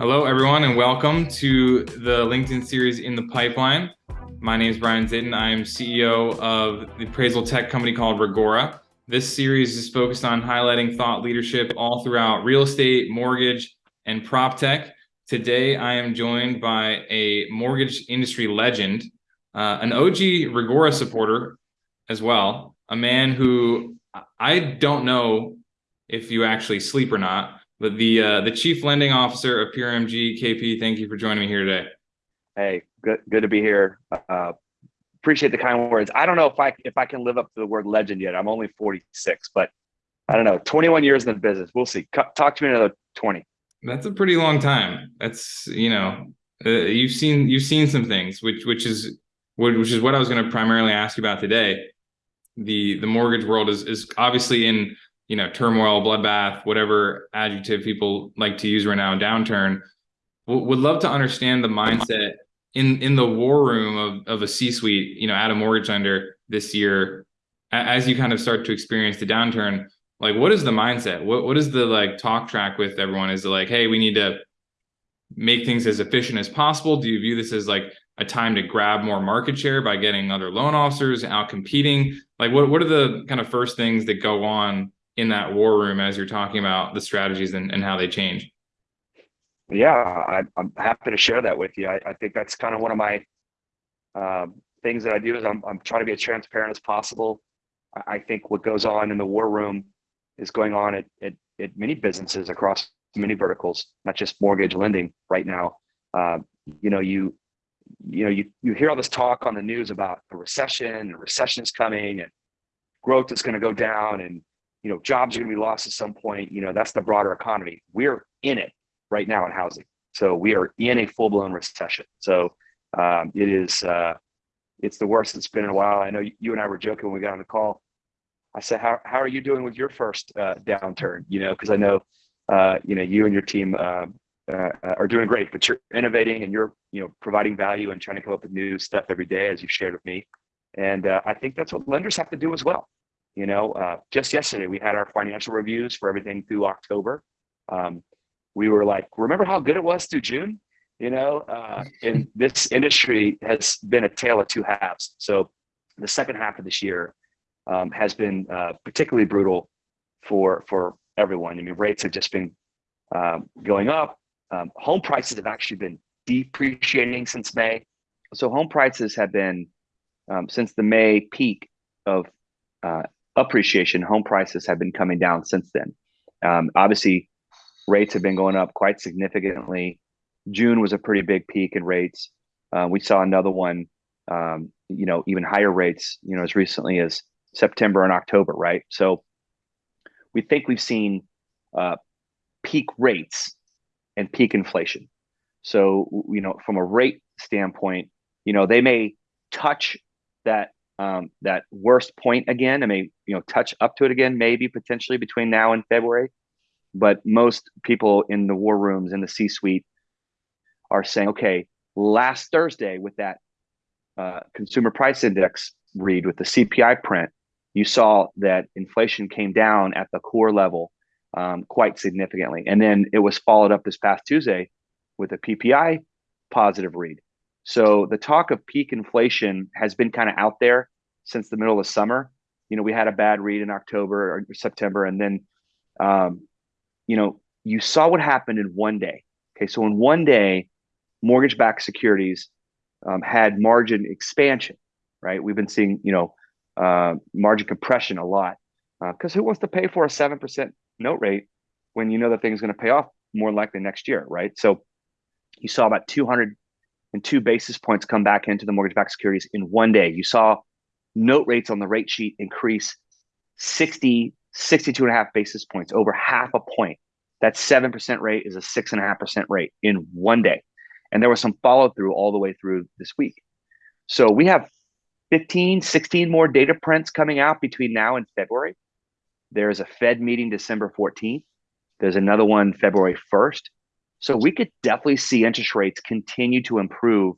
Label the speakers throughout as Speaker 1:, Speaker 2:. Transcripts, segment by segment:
Speaker 1: Hello, everyone, and welcome to the LinkedIn series in the pipeline. My name is Brian Zitin. I am CEO of the appraisal tech company called Reggora. This series is focused on highlighting thought leadership all throughout real estate, mortgage, and prop tech. Today, I am joined by a mortgage industry legend, uh, an OG Reggora supporter as well, a man who I don't know if you actually sleep or not, but the uh, the chief lending officer of PRMG, KP, thank you for joining me here today.
Speaker 2: Hey, good good to be here. Uh, appreciate the kind words. I don't know if I if I can live up to the word legend yet. I'm only 46, but I don't know. 21 years in the business. We'll see. Talk to me another 20.
Speaker 1: That's a pretty long time. That's you know, uh, you've seen you've seen some things, which which is which is what I was going to primarily ask you about today. The the mortgage world is is obviously in you know, turmoil, bloodbath, whatever adjective people like to use right now, downturn. Would love to understand the mindset in in the war room of of a C-suite, you know, at a mortgage lender this year, as you kind of start to experience the downturn. Like, what is the mindset? What what is the like talk track with everyone? Is it like, hey, we need to make things as efficient as possible? Do you view this as like a time to grab more market share by getting other loan officers out competing? Like, what what are the kind of first things that go on in that war room as you're talking about the strategies and, and how they change?
Speaker 2: Yeah, I, am happy to share that with you. I, I think that's kind of one of my um, things that I do is I'm, I'm trying to be as transparent as possible. I, I think what goes on in the war room is going on at, at, at many businesses across many verticals, not just mortgage lending right now. Uh, you know, you you know, you you hear all this talk on the news about a recession and recession is coming and growth is going to go down and you know, jobs are going to be lost at some point. You know, that's the broader economy. We're in it right now in housing. So we are in a full blown recession. So um, it is, uh, it's the worst it's been in a while. I know you and I were joking when we got on the call. I said, how, how are you doing with your first uh, downturn? You know, because I know, uh, you know, you and your team uh, uh, are doing great, but you're innovating and you're, you know, providing value and trying to come up with new stuff every day, as you've shared with me. And uh, I think that's what lenders have to do as well. You know, uh, just yesterday we had our financial reviews for everything through October. Um, we were like, remember how good it was through June? You know, uh, and this industry has been a tale of two halves. So the second half of this year um, has been uh, particularly brutal for for everyone. I mean, rates have just been um, going up. Um, home prices have actually been depreciating since May. So home prices have been um, since the May peak of uh, appreciation, home prices have been coming down since then. Um, obviously, rates have been going up quite significantly. June was a pretty big peak in rates. Uh, we saw another one, um, you know, even higher rates, you know, as recently as September and October, right? So we think we've seen uh, peak rates and peak inflation. So, you know, from a rate standpoint, you know, they may touch that um, that worst point again. I may you know touch up to it again, maybe potentially between now and February. But most people in the war rooms in the C-suite are saying, okay, last Thursday with that uh, consumer price index read with the CPI print, you saw that inflation came down at the core level um, quite significantly, and then it was followed up this past Tuesday with a PPI positive read. So the talk of peak inflation has been kind of out there since the middle of summer. You know, we had a bad read in October or September, and then, um, you know, you saw what happened in one day. Okay, so in one day, mortgage-backed securities um, had margin expansion. Right, we've been seeing you know uh, margin compression a lot because uh, who wants to pay for a seven percent note rate when you know that thing's going to pay off more likely next year, right? So you saw about 202 basis points come back into the mortgage-backed securities in one day. You saw note rates on the rate sheet increase 60, 62 and a half basis points, over half a point. That 7% rate is a six and a half percent rate in one day. And there was some follow through all the way through this week. So we have 15, 16 more data prints coming out between now and February. There's a Fed meeting December 14th. There's another one February 1st. So we could definitely see interest rates continue to improve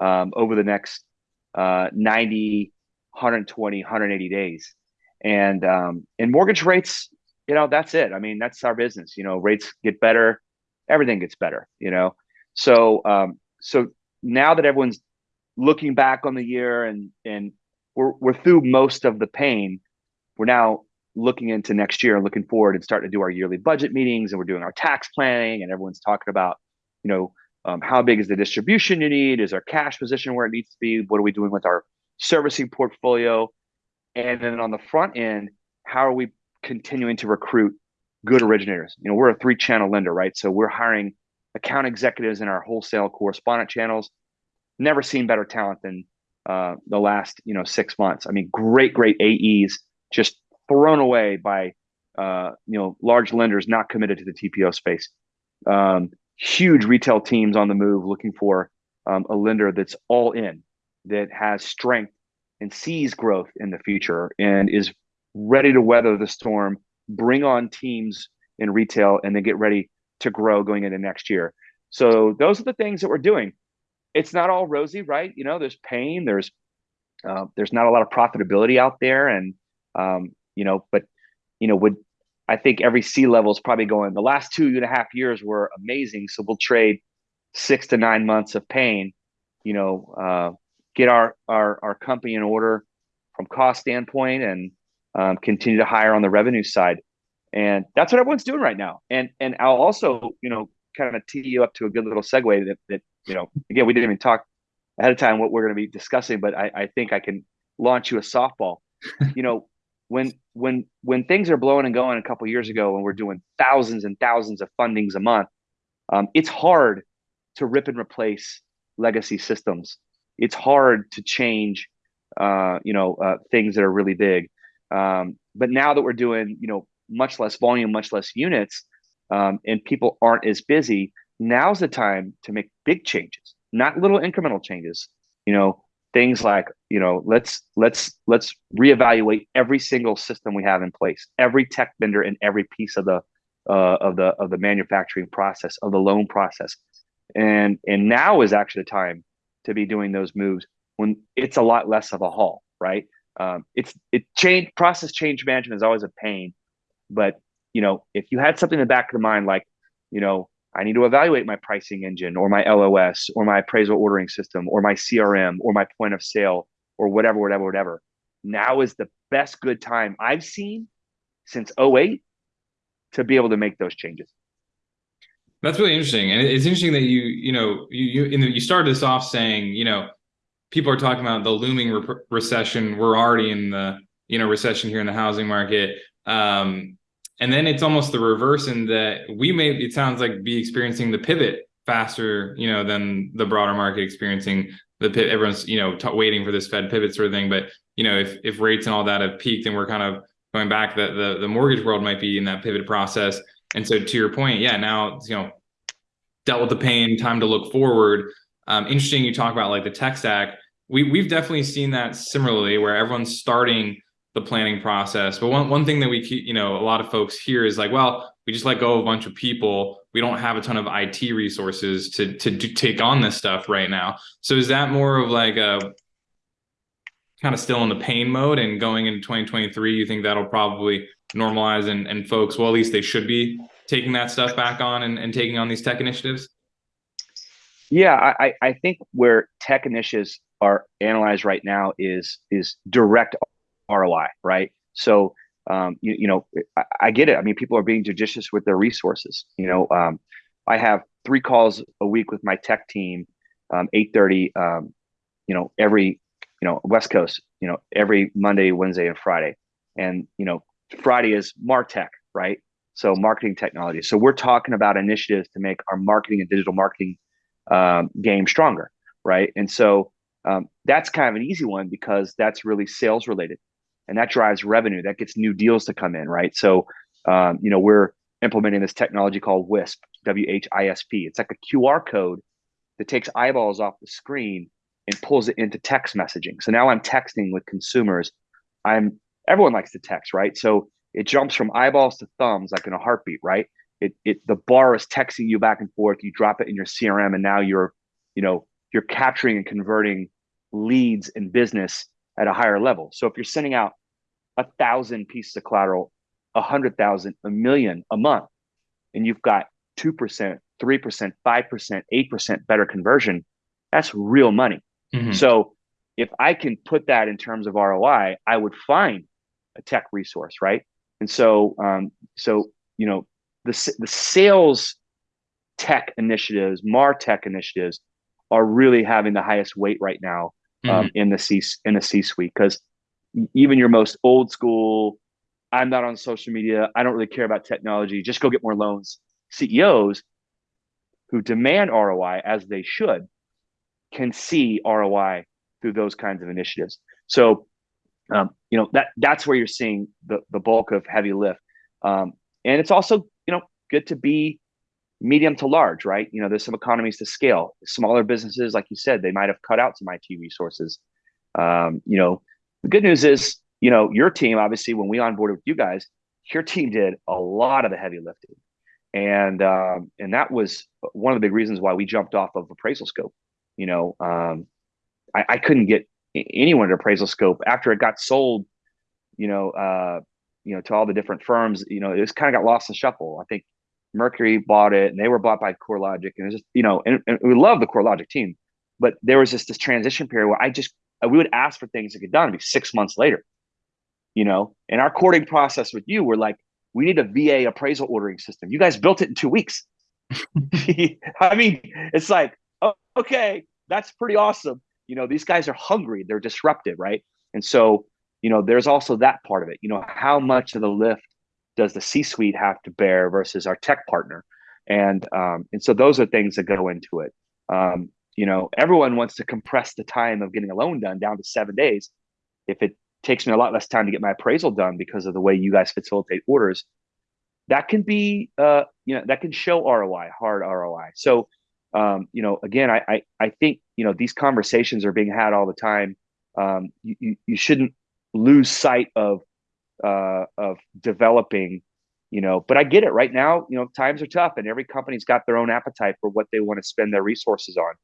Speaker 2: um, over the next uh, 90, 120, 180 days. And um, in mortgage rates, you know, that's it. I mean, that's our business. You know, rates get better everything gets better, you know. So um, so now that everyone's looking back on the year and and we're we're through most of the pain, we're now looking into next year and looking forward and starting to do our yearly budget meetings and we're doing our tax planning and everyone's talking about, you know, um, how big is the distribution you need? Is our cash position where it needs to be? What are we doing with our servicing portfolio? And then on the front end, how are we continuing to recruit good originators? You know, we're a three channel lender, right? So we're hiring account executives in our wholesale correspondent channels. Never seen better talent than uh, the last, you know, six months. I mean, great, great AEs just thrown away by, uh, you know, large lenders not committed to the TPO space. Um, huge retail teams on the move looking for um, a lender that's all in, that has strength and sees growth in the future and is ready to weather the storm, bring on teams in retail, and then get ready to grow going into next year. So those are the things that we're doing. It's not all rosy, right? You know, there's pain, there's uh, there's not a lot of profitability out there, and um, you know, but you know, would I think every C level is probably going. The last two and a half years were amazing, so we'll trade six to nine months of pain. You know, uh, get our our our company in order from cost standpoint, and um, continue to hire on the revenue side. And that's what everyone's doing right now. And and I'll also, you know, kind of tee you up to a good little segue that that you know, again, we didn't even talk ahead of time what we're going to be discussing, but I, I think I can launch you a softball. you know, when when when things are blowing and going a couple years ago and we're doing thousands and thousands of fundings a month um, it's hard to rip and replace legacy systems it's hard to change uh, you know uh, things that are really big. Um, but now that we're doing you know much less volume much less units um, and people aren't as busy now's the time to make big changes not little incremental changes. You know things like you know let's let's let's reevaluate every single system we have in place every tech vendor and every piece of the uh, of the of the manufacturing process of the loan process. And and now is actually the time to be doing those moves when it's a lot less of a haul right um, it's it change process change management is always a pain but you know if you had something in the back of the mind like you know I need to evaluate my pricing engine or my LOS or my appraisal ordering system or my CRM or my point of sale or whatever, whatever, whatever. Now is the best good time I've seen since 08 to be able to make those changes.
Speaker 1: That's really interesting. And it's interesting that you, you know, you, you, the, you started this off saying, you know, people are talking about the looming re recession. We're already in the, you know, recession here in the housing market. Um, and then it's almost the reverse in that we may, it sounds like be experiencing the pivot faster, you know, than the broader market experiencing the pivot. Everyone's, you know, waiting for this Fed pivot sort of thing. But, you know, if, if rates and all that have peaked and we're kind of going back, the, the, the mortgage world might be in that pivot process. And so to your point, yeah, now, you know, dealt with the pain, time to look forward. Um, interesting you talk about like the tech stack. We, we've definitely seen that similarly where everyone's starting the planning process. But one, one thing that we, keep, you know, a lot of folks hear is like, well, we just let go of a bunch of people. We don't have a ton of IT resources to, to take on this stuff right now. So is that more of like a kind of still in the pain mode and going into 2023, you think that'll probably normalize and, and folks, well, at least they should be taking that stuff back on and, and taking on these tech initiatives?
Speaker 2: Yeah, I, I think where tech initiatives are analyzed right now is is direct ROI, right? So, um, you, you know, I, I, get it. I mean, people are being judicious with their resources. You know, um, I have three calls a week with my tech team, um, 8.30, um, you know, every, you know, West Coast, you know, every Monday, Wednesday, and Friday. And, you know, Friday is MarTech, right? So marketing technology. So we're talking about initiatives to make our marketing and digital marketing um, game stronger, right? And so um, that's kind of an easy one because that's really sales related and that drives revenue. That gets new deals to come in, right? So, um, you know, we're implementing this technology called WISP, W H I S P. It's like a QR code that takes eyeballs off the screen and pulls it into text messaging. So now I'm texting with consumers. I'm everyone likes to text, right? So it jumps from eyeballs to thumbs like in a heartbeat, right? It it the bar is texting you back and forth. You drop it in your CRM, and now you're, you know, you're capturing and converting leads and business at a higher level. So if you're sending out a thousand pieces of collateral, a hundred thousand, a million a month, and you've got two percent, 3%, 5%, 8% better conversion, that's real money.
Speaker 1: Mhm.
Speaker 2: So if I can put that in terms of ROI, I would find a tech resource, right? And so, um, so you know, the the sales tech initiatives, Martech initiatives, are really having the highest weight right now um,
Speaker 1: Mhm.
Speaker 2: in the C in the C suite because even your most old school, I'm not on social media, I don't really care about technology, just go get more loans. CEOs who demand ROI as they should can see ROI through those kinds of initiatives. So, um, you know that that's where you're seeing the the bulk of heavy lift, um, and it's also you know good to be medium to large, right? You know, there's some economies to scale. Smaller businesses, like you said, they might have cut out some IT resources. Um, you know, the good news is, you know, your team obviously when we onboarded with you guys, your team did a lot of the heavy lifting, and um, and that was one of the big reasons why we jumped off of AppraisalScope. You know, um, I, I couldn't get anyone at AppraisalScope after it got sold. You know, uh, you know, to all the different firms. You know, it just kind of got lost in shuffle. I think Mercury bought it, and they were bought by CoreLogic, and it was just you know, and, and we love the CoreLogic team, but there was just this transition period where I just we would ask for things to get done, be six months later, you know, and our courting process with you, we're like, we need a VA appraisal ordering system. You guys built it in two weeks. I mean, it's like, oh, okay, that's pretty awesome. You know, these guys are hungry, they're disruptive, right? And so, you know, there's also that part of it. You know, how much of the lift does the C-suite have to bear versus our tech partner? And um, and so those are things that go into it. Um, you know, everyone wants to compress the time of getting a loan done down to seven days. If it takes me a lot less time to get my appraisal done because of the way you guys facilitate orders, that can be, uh, you know, that can show ROI, hard ROI. So, um, you know, again, I, I, I think, you know, these conversations are being had all the time. Um, you, you, you shouldn't lose sight of, uh, of developing, you know, but I get it right now, you know, times are tough and every company's got their own appetite for what they want to spend their resources on.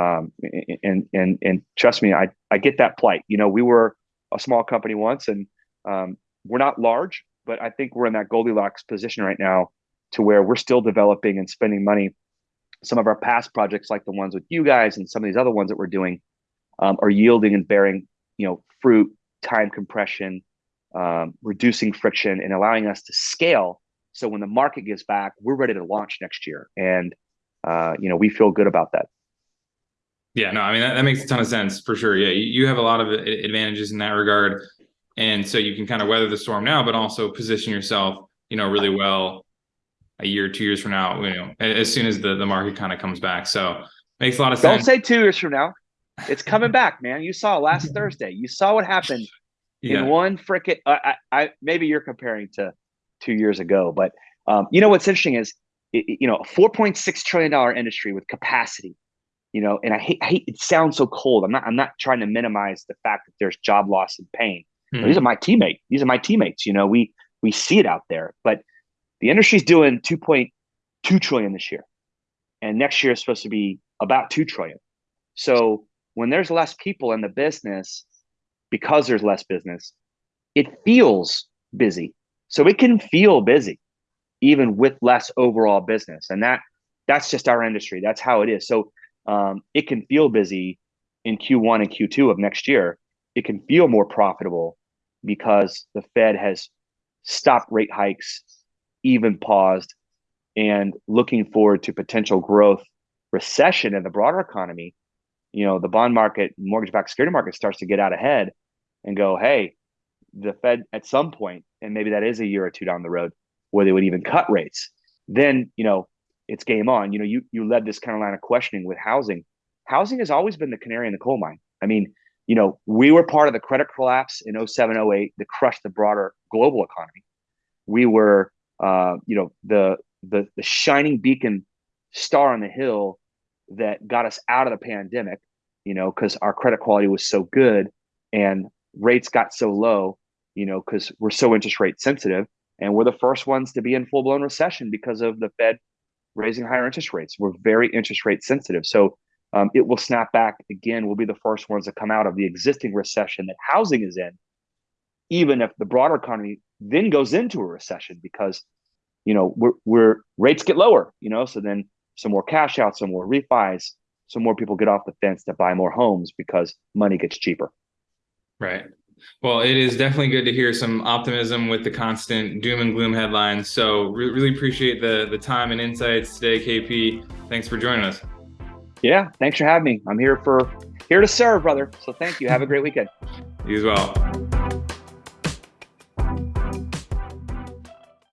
Speaker 2: Um, and, and, and trust me, I, I get that plight. You know, we were a small company once and, um, we're not large, but I think we're in that Goldilocks position right now to where we're still developing and spending money. Some of our past projects, like the ones with you guys and some of these other ones that we're doing, um, are yielding and bearing, you know, fruit, time compression, um, reducing friction, and allowing us to scale. So when the market gets back, we're ready to launch next year, and uh, you know, we feel good about that.
Speaker 1: Yeah, no, I mean that, that makes a ton of sense for sure. Yeah, you have a lot of advantages in that regard, and so you can kind of weather the storm now, but also position yourself, you know, really well a year, two years from now, you know, as soon as the the market kind of comes back. So makes a lot of sense.
Speaker 2: Don't say two years from now. It's coming back, man. You saw last Thursday. You saw what happened
Speaker 1: Yeah.
Speaker 2: in one frickin' I, I, I maybe you're comparing to two years ago, but um, you know what's interesting is it, you know a 4.6 trillion dollar industry with capacity. You know, and I hate, I hate it sounds so cold. I'm not I'm not trying to minimize the fact that there's job loss and pain.
Speaker 1: Mhm.
Speaker 2: These are my teammates. These are my teammates. You know, we we see it out there, but the industry's doing 2.2 trillion this year, and next year is supposed to be about two trillion. So when there's less people in the business, because there's less business, it feels busy. So it can feel busy even with less overall business, and that that's just our industry. That's how it is. So um, it can feel busy in Q1 and Q2 of next year. It can feel more profitable because the Fed has stopped rate hikes, even paused, and looking forward to potential growth recession in the broader economy. You know, the bond market, mortgage-backed security market starts to get out ahead and go, hey, the Fed at some point, and maybe that is a year or two down the road, where they would even cut rates. Then, you know, it's game on. You know, you you led this kind of line of questioning with housing. Housing has always been the canary in the coal mine. I mean, you know, we were part of the credit collapse in 07, 08 that crushed the broader global economy. We were, uh, you know, the the the shining beacon star on the hill that got us out of the pandemic. You know, because our credit quality was so good and rates got so low. You know, because we're so interest rate sensitive, and we're the first ones to be in full blown recession because of the Fed raising higher interest rates. We're very interest rate sensitive. So um, it will snap back again. We'll be the first ones to come out of the existing recession that housing is in, even if the broader economy then goes into a recession because, you know, we're, we're rates get lower, you know, so then some more cash out, some more refis, so more people get off the fence to buy more homes because money gets cheaper.
Speaker 1: Right. Well, it is definitely good to hear some optimism with the constant doom and gloom headlines. So re- really appreciate the the time and insights today, KP. Thanks for joining us.
Speaker 2: Yeah, thanks for having me. I'm here for here to serve, brother. So thank you. Have a great weekend.
Speaker 1: You as well.